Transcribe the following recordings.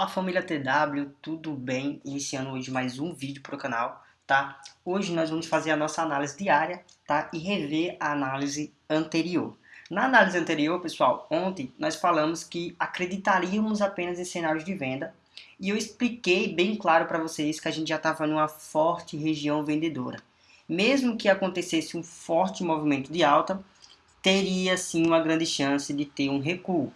A família TW, tudo bem? Iniciando hoje mais um vídeo para o canal, tá? Hoje nós vamos fazer a nossa análise diária, tá? E rever a análise anterior. Na análise anterior, pessoal, ontem nós falamos que acreditaríamos apenas em cenários de venda e eu expliquei bem claro para vocês que a gente já estava numa forte região vendedora. Mesmo que acontecesse um forte movimento de alta, teria sim uma grande chance de ter um recuo.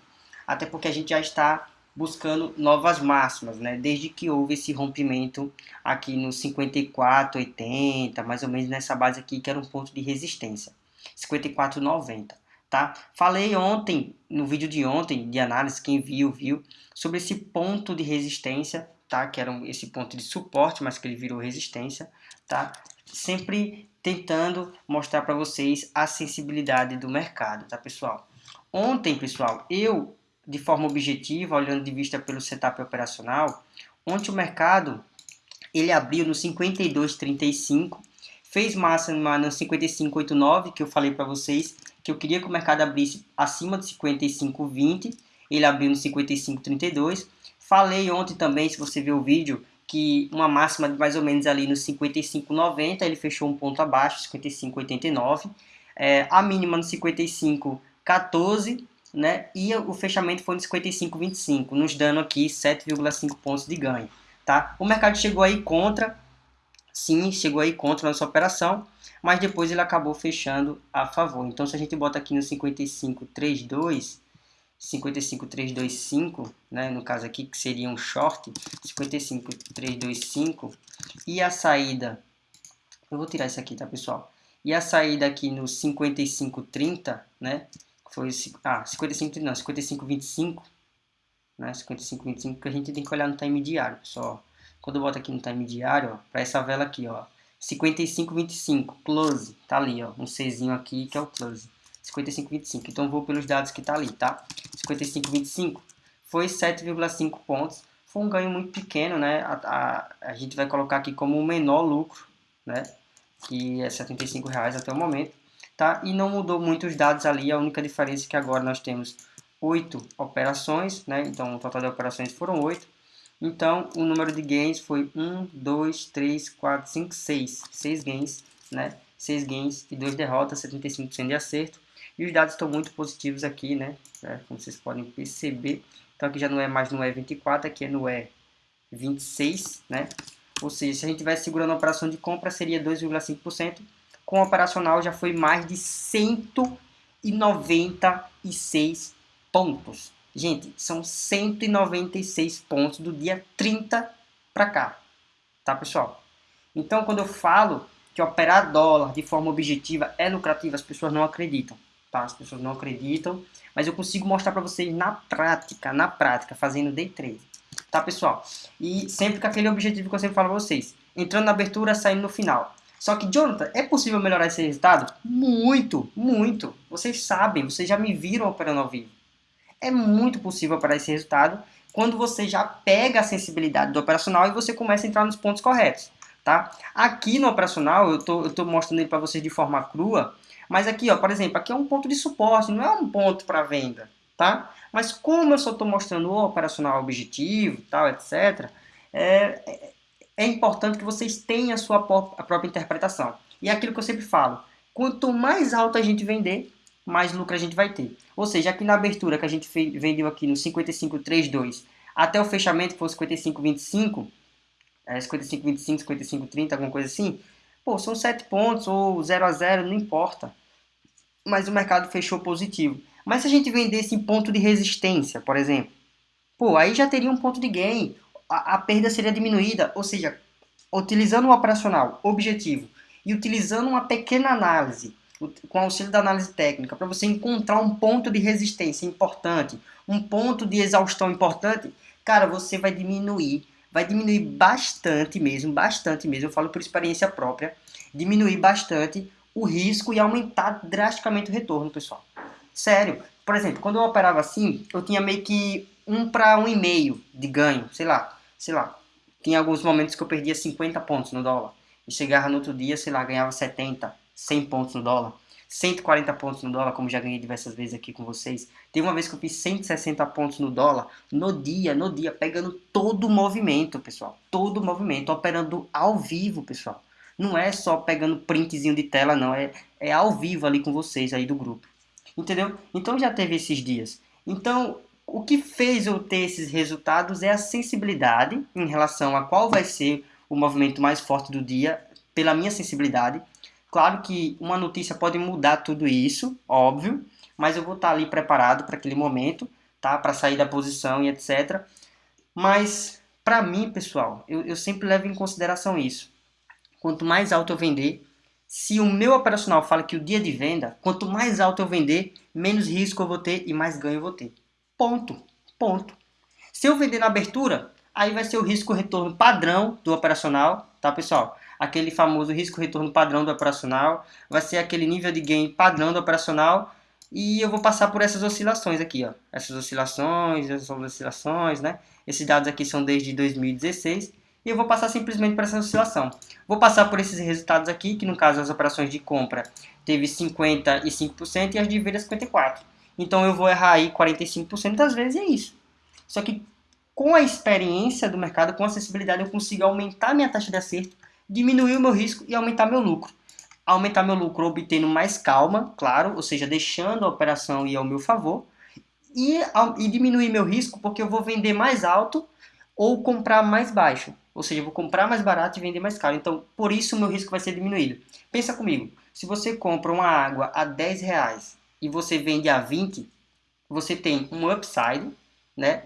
Até porque a gente já está buscando novas máximas, né? Desde que houve esse rompimento aqui no 54,80, mais ou menos nessa base aqui, que era um ponto de resistência. 54,90, tá? Falei ontem, no vídeo de ontem, de análise, quem viu, viu, sobre esse ponto de resistência, tá? Que era esse ponto de suporte, mas que ele virou resistência, tá? Sempre tentando mostrar para vocês a sensibilidade do mercado, tá, pessoal? Ontem, pessoal, eu de forma objetiva, olhando de vista pelo setup operacional, ontem o mercado ele abriu no 52,35, fez máxima no 55,89, que eu falei para vocês que eu queria que o mercado abrisse acima de 55,20, ele abriu no 55,32. Falei ontem também, se você ver o vídeo, que uma máxima de mais ou menos ali no 55,90, ele fechou um ponto abaixo, 55,89. É, a mínima no 55,14 né? E o fechamento foi no 55,25, nos dando aqui 7,5 pontos de ganho, tá? O mercado chegou aí contra, sim, chegou aí contra nossa operação, mas depois ele acabou fechando a favor. Então, se a gente bota aqui no 55,32, 55,325, né, no caso aqui, que seria um short, 55,325, e a saída, eu vou tirar isso aqui, tá, pessoal? E a saída aqui no 55,30, né, foi ah, 55, não, 55, 25, né, 55, 25, que a gente tem que olhar no time diário, pessoal. Quando eu boto aqui no time diário, para essa vela aqui, ó, 55, 25, close, tá ali, ó, um Czinho aqui que é o close. 55, 25, então vou pelos dados que tá ali, tá? 55, 25 foi 7,5 pontos, foi um ganho muito pequeno, né? A, a, a gente vai colocar aqui como o menor lucro, né? Que é 75 reais até o momento tá? E não mudou muito os dados ali, a única diferença é que agora nós temos oito operações, né? Então o total de operações foram oito. Então o número de gains foi 1, 2, 3, 4, 5, 6. 6 gains, né? 6 gains e 2 derrotas, 75% de acerto. E os dados estão muito positivos aqui, né? É, como vocês podem perceber. Então aqui já não é mais no E24, aqui é no E26, né? Ou seja, se a gente tivesse segurando a operação de compra, seria 2,5% com operacional já foi mais de 196 pontos. Gente, são 196 pontos do dia 30 para cá, tá pessoal? Então quando eu falo que operar dólar de forma objetiva é lucrativo, as pessoas não acreditam, tá? As pessoas não acreditam, mas eu consigo mostrar para vocês na prática, na prática, fazendo day trade, tá pessoal? E sempre com aquele objetivo que eu sempre falo para vocês, entrando na abertura, saindo no final. Só que, Jonathan, é possível melhorar esse resultado? Muito, muito. Vocês sabem, vocês já me viram operando ao vivo. É muito possível operar esse resultado quando você já pega a sensibilidade do operacional e você começa a entrar nos pontos corretos. Tá? Aqui no operacional, eu tô, tô mostrando ele para vocês de forma crua, mas aqui, ó, por exemplo, aqui é um ponto de suporte, não é um ponto para venda, tá? Mas como eu só estou mostrando o operacional objetivo, tal, etc., é, é importante que vocês tenham a sua a própria interpretação. E é aquilo que eu sempre falo, quanto mais alto a gente vender, mais lucro a gente vai ter. Ou seja, aqui na abertura que a gente vendeu aqui no 55,32 até o fechamento foi 55,25, é, 55,25, 55,30, alguma coisa assim, pô, são 7 pontos ou 0 a 0, não importa. Mas o mercado fechou positivo. Mas se a gente vendesse em ponto de resistência, por exemplo, pô, aí já teria um ponto de gain a, perda seria diminuída, ou seja, utilizando o operacional objetivo e utilizando uma pequena análise, com auxílio da análise técnica, para você encontrar um ponto de resistência importante, um ponto de exaustão importante, cara, você vai diminuir, vai diminuir bastante mesmo, bastante mesmo, eu falo por experiência própria, diminuir bastante o risco e aumentar drasticamente o retorno, pessoal. Sério, por exemplo, quando eu operava assim, eu tinha meio que um para um e meio de ganho, sei lá, sei lá. Tinha alguns momentos que eu perdia 50 pontos no dólar e chegava no outro dia, sei lá, ganhava 70, 100 pontos no dólar. 140 pontos no dólar, como já ganhei diversas vezes aqui com vocês. Teve uma vez que eu fiz 160 pontos no dólar, no dia, no dia, pegando todo o movimento, pessoal. Todo o movimento, operando ao vivo, pessoal. Não é só pegando printzinho de tela, não. É, é ao vivo ali com vocês aí do grupo. Entendeu? Então já teve esses dias. Então, o que fez eu ter esses resultados é a sensibilidade em relação a qual vai ser o movimento mais forte do dia, pela minha sensibilidade. Claro que uma notícia pode mudar tudo isso, óbvio, mas eu vou estar ali preparado para aquele momento, tá? Para sair da posição e etc. Mas, para mim, pessoal, eu, eu sempre levo em consideração isso. Quanto mais alto eu vender, se o meu operacional fala que o dia de venda, quanto mais alto eu vender, menos risco eu vou ter e mais ganho eu vou ter. Ponto. Ponto. Se eu vender na abertura, aí vai ser o risco-retorno padrão do operacional, tá pessoal? Aquele famoso risco-retorno padrão do operacional, vai ser aquele nível de gain padrão do operacional e eu vou passar por essas oscilações aqui, ó. Essas oscilações, essas oscilações, né? Esses dados aqui são desde 2016 e eu vou passar simplesmente por essa oscilação. Vou passar por esses resultados aqui, que no caso as operações de compra teve 55% e as de venda 54%. Então eu vou errar aí 45% das vezes e é isso. Só que com a experiência do mercado, com a acessibilidade, eu consigo aumentar minha taxa de acerto, diminuir o meu risco e aumentar meu lucro. Aumentar meu lucro obtendo mais calma, claro, ou seja, deixando a operação ir ao meu favor. E, e diminuir meu risco porque eu vou vender mais alto ou comprar mais baixo. Ou seja, eu vou comprar mais barato e vender mais caro. Então, por isso o meu risco vai ser diminuído. Pensa comigo, se você compra uma água a 10 reais e você vende a 20, você tem um upside, né?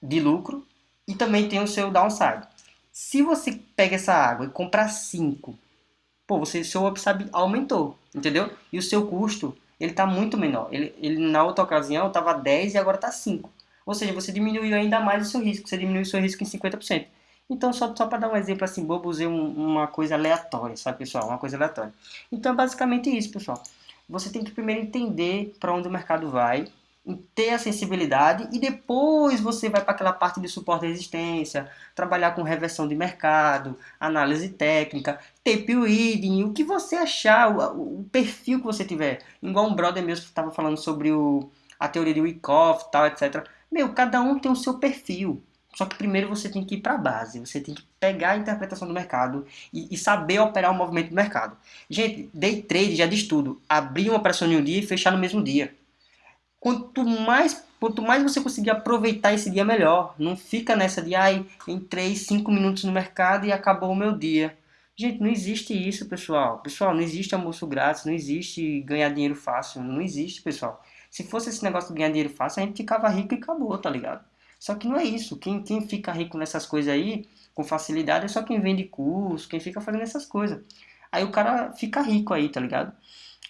de lucro e também tem o seu downside. Se você pega essa água e comprar 5, pô, você, seu upside aumentou, entendeu? E o seu custo, ele está muito menor. Ele, ele na outra ocasião estava 10 e agora está 5. Ou seja, você diminuiu ainda mais o seu risco, você diminuiu o seu risco em 50%. Então, só, só para dar um exemplo assim, bobo, usei um, uma coisa aleatória, sabe, pessoal? Uma coisa aleatória. Então, é basicamente isso, pessoal. Você tem que primeiro entender para onde o mercado vai, ter a sensibilidade e depois você vai para aquela parte de suporte e resistência, trabalhar com reversão de mercado, análise técnica, tape reading, o que você achar, o, o perfil que você tiver. Igual um brother mesmo estava falando sobre o, a teoria de Wyckoff, tal, etc. Meu, cada um tem o seu perfil. Só que primeiro você tem que ir para a base, você tem que pegar a interpretação do mercado e, e, saber operar o movimento do mercado. Gente, day trade já diz tudo. Abrir uma operação em um dia e fechar no mesmo dia. Quanto mais, quanto mais você conseguir aproveitar esse dia, melhor. Não fica nessa de, ai, entrei 5 minutos no mercado e acabou o meu dia. Gente, não existe isso, pessoal. Pessoal, não existe almoço grátis, não existe ganhar dinheiro fácil. Não existe, pessoal. Se fosse esse negócio de ganhar dinheiro fácil, a gente ficava rico e acabou, tá ligado? Só que não é isso. Quem, quem fica rico nessas coisas aí, com facilidade, é só quem vende curso, quem fica fazendo essas coisas. Aí o cara fica rico aí, tá ligado?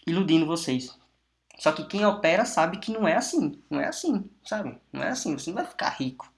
Iludindo vocês. Só que quem opera sabe que não é assim. Não é assim, sabe? Não é assim. Você não vai ficar rico.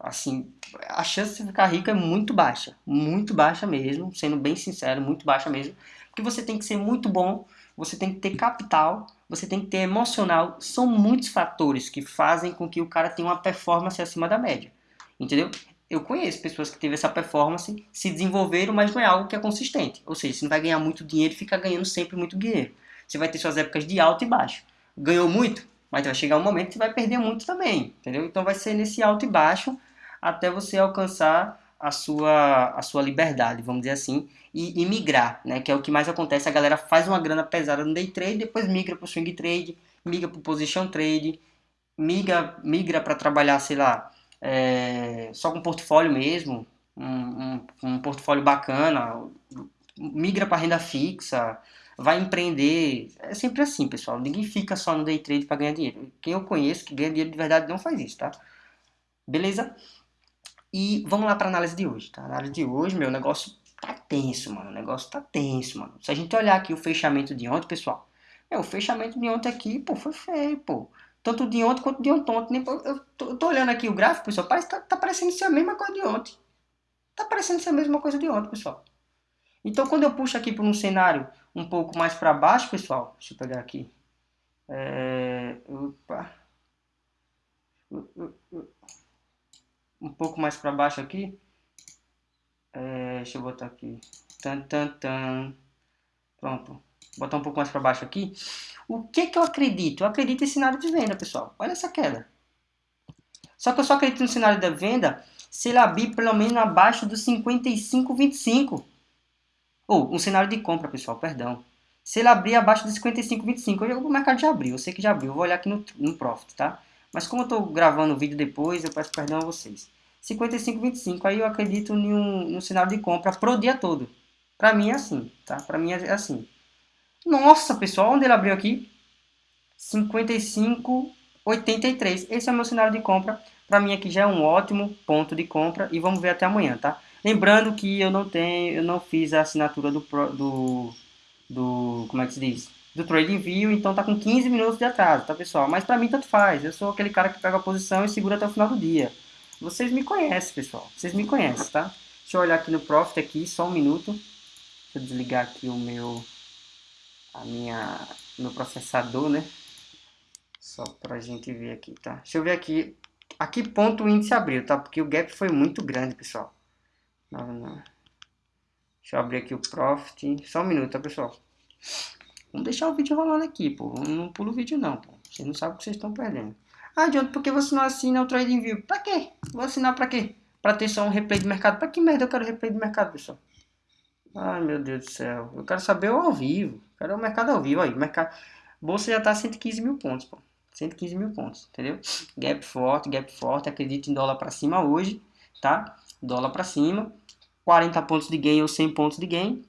Assim, a chance de ficar rico é muito baixa. Muito baixa mesmo. Sendo bem sincero, muito baixa mesmo. Porque você tem que ser muito bom. Você tem que ter capital. Você tem que ter emocional. São muitos fatores que fazem com que o cara tenha uma performance acima da média. Entendeu? Eu conheço pessoas que teve essa performance, se desenvolveram, mas não é algo que é consistente. Ou seja, você não vai ganhar muito dinheiro e fica ganhando sempre muito dinheiro. Você vai ter suas épocas de alto e baixo. Ganhou muito, mas vai chegar um momento que você vai perder muito também, entendeu? Então vai ser nesse alto e baixo até você alcançar a sua, a sua liberdade, vamos dizer assim, e, e migrar, né? Que é o que mais acontece. A galera faz uma grana pesada no day trade, depois migra para o swing trade, migra para o position trade, migra, migra para trabalhar, sei lá, é, só com portfólio mesmo, um, um, um portfólio bacana, migra para renda fixa, vai empreender. É sempre assim, pessoal. Ninguém fica só no day trade para ganhar dinheiro. Quem eu conheço que ganha dinheiro de verdade não faz isso, tá? Beleza? E vamos lá para análise de hoje, tá? A análise de hoje, meu negócio tá tenso, mano. O negócio tá tenso, mano. Se a gente olhar aqui o fechamento de ontem, pessoal, é, o fechamento de ontem aqui, pô, foi feio, pô. Tanto de ontem quanto de ontem. Nem, eu, tô, eu tô olhando aqui o gráfico, pessoal, parece, tá, tá parecendo ser a mesma coisa de ontem. Tá parecendo ser a mesma coisa de ontem, pessoal. Então, quando eu puxo aqui para um cenário um pouco mais para baixo, pessoal, deixa eu pegar aqui. É, opa. Um pouco mais para baixo aqui. É, deixa eu botar aqui. Tan, tan, tan. Pronto. botar um pouco mais para baixo aqui. O que que eu acredito? Eu acredito em cenário de venda, pessoal. Olha essa queda. Só que eu só acredito no cenário da venda se ele abrir pelo menos abaixo dos 55,25. Ou, um cenário de compra, pessoal, perdão. Se ele abrir abaixo dos 55,25, o mercado já abriu, eu sei que já abriu, eu vou olhar aqui no, no Profit, tá? Mas como eu estou gravando o vídeo depois, eu peço perdão a vocês. 55,25, aí eu acredito em um, um cenário de compra pro dia todo. Pra mim é assim, tá? Pra mim é assim. Nossa, pessoal, onde ele abriu aqui? 55,83. Esse é o meu cenário de compra. Pra mim aqui já é um ótimo ponto de compra e vamos ver até amanhã, tá? Lembrando que eu não tenho, eu não fiz a assinatura do, do, do como é que se diz? Do Trading View, então tá com 15 minutos de atraso, tá pessoal? Mas pra mim tanto faz, eu sou aquele cara que pega a posição e segura até o final do dia. Vocês me conhecem, pessoal, vocês me conhecem, tá? Deixa eu olhar aqui no Profit aqui, só um minuto. Deixa eu desligar aqui o meu, a minha, meu processador, né? Só pra gente ver aqui, tá? Deixa eu ver aqui, a que ponto o índice abriu, tá? Porque o gap foi muito grande, pessoal. Não, não. Deixa eu abrir aqui o Profit. Só um minuto, tá, pessoal? Vamos deixar o vídeo rolando aqui, pô. Não pula o vídeo, não, pô. Vocês não sabem o que vocês estão perdendo. Ah, John, por você não assina o TradingView? Pra quê? Vou assinar pra quê? Pra ter só um replay de mercado. Pra que merda eu quero replay de mercado, pessoal? Ai, meu Deus do céu. Eu quero saber ao vivo. quero o mercado ao vivo aí. Mercado... Bolsa já tá 115 mil pontos, pô. 115 mil pontos, entendeu? Gap forte, gap forte. Acredito em dólar pra cima hoje, tá? Dólar pra cima. 40 pontos de gain ou 100 pontos de gain.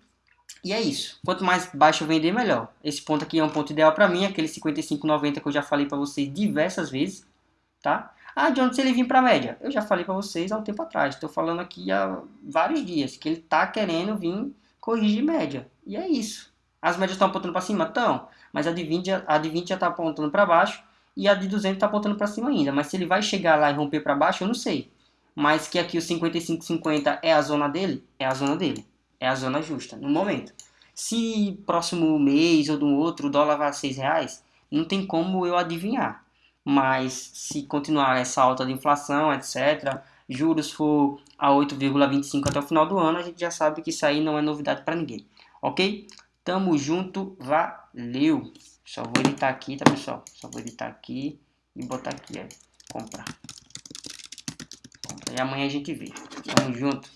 E é isso. Quanto mais baixo eu vender, melhor. Esse ponto aqui é um ponto ideal para mim, aquele 55,90 que eu já falei para vocês diversas vezes, tá? Ah, de onde se ele vir para média? Eu já falei para vocês há um tempo atrás. Estou falando aqui há vários dias que ele tá querendo vir corrigir média. E é isso. As médias estão apontando para cima? Estão. Mas a de 20, a de 20 já está apontando para baixo e a de 200 está apontando para cima ainda. Mas se ele vai chegar lá e romper para baixo, eu não sei mas que aqui o 55,50 é a zona dele, é a zona dele. É a zona justa, no momento. Se próximo mês ou no outro o dólar vai a 6 reais, não tem como eu adivinhar. Mas se continuar essa alta de inflação, etc., juros for a 8,25 até o final do ano, a gente já sabe que isso aí não é novidade para ninguém. Ok? Tamo junto, valeu! Só vou editar aqui, tá pessoal? Só vou editar aqui e botar aqui, ó, comprar. E amanhã a gente vê. Tamo junto.